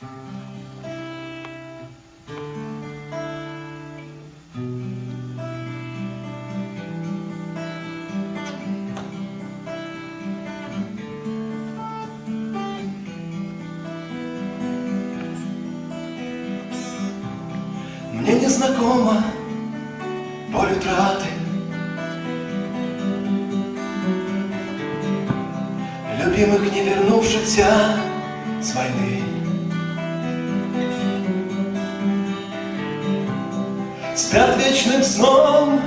Мне не знакома боль утраты. Любимых, не вернувшихся с войны Спят вечным сном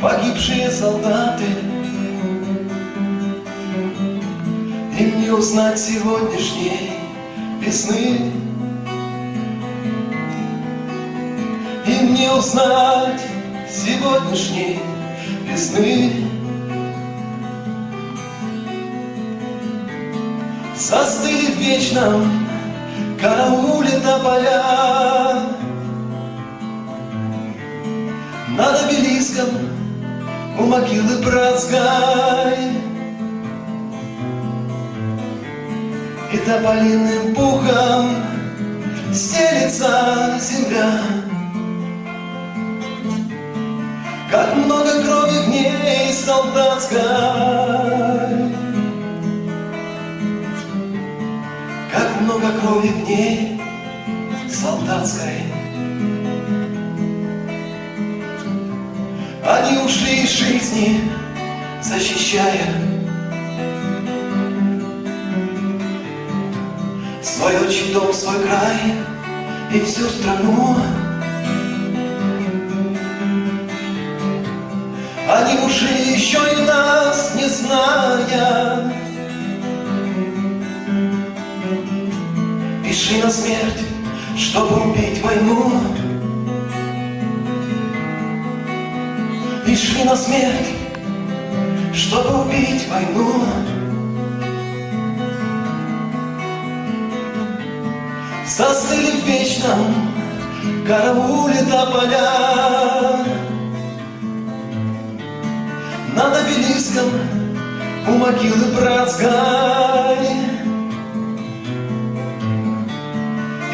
погибшие солдаты. Им не узнать сегодняшней весны. Им не узнать сегодняшней весны. Застыли в вечном карауле тополя обелиском у могилы братской. И тополиным пухом стелится земля. Как много крови в ней солдатской. Как много крови в ней солдатской ушли из жизни, защищая Свой отчий дом, свой край и всю страну. Они ушли еще и нас не зная И шли на смерть, чтобы убить войну И шли на смерть, чтобы убить войну. Застыли в вечном карауле тополя Над обелиском у могилы братской.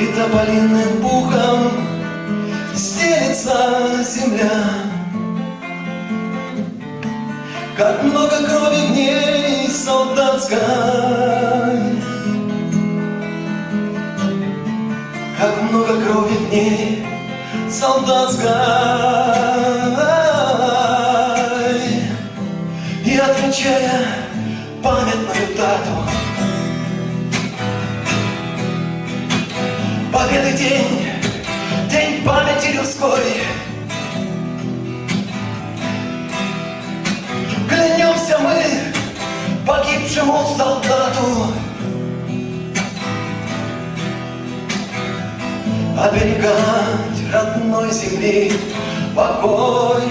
И тополиным пухом стелится земля Как много крови в ней солдатской. Как много крови в ней солдатской. И отмечая памятную дату. Победы день, погибшему солдату. Оберегать родной земли покой.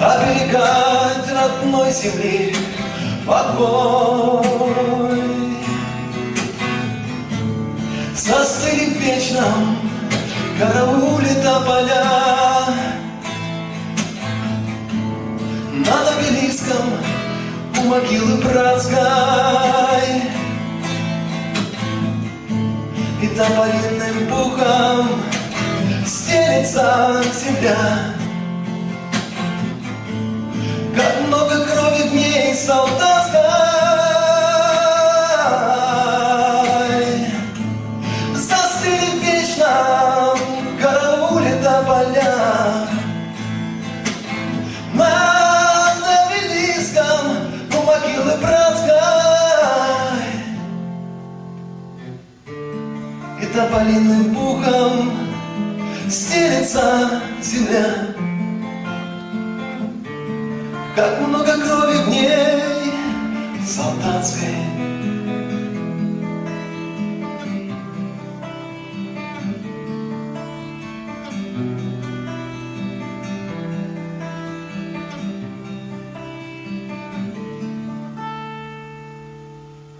Оберегать родной земли покой. Застыли в вечном карауле тополя Над обелиском у могилы братской. И тополиным пухом стелится земля. Как много крови в ней солдатской И тополиным пухом стелится земля. Как много крови в ней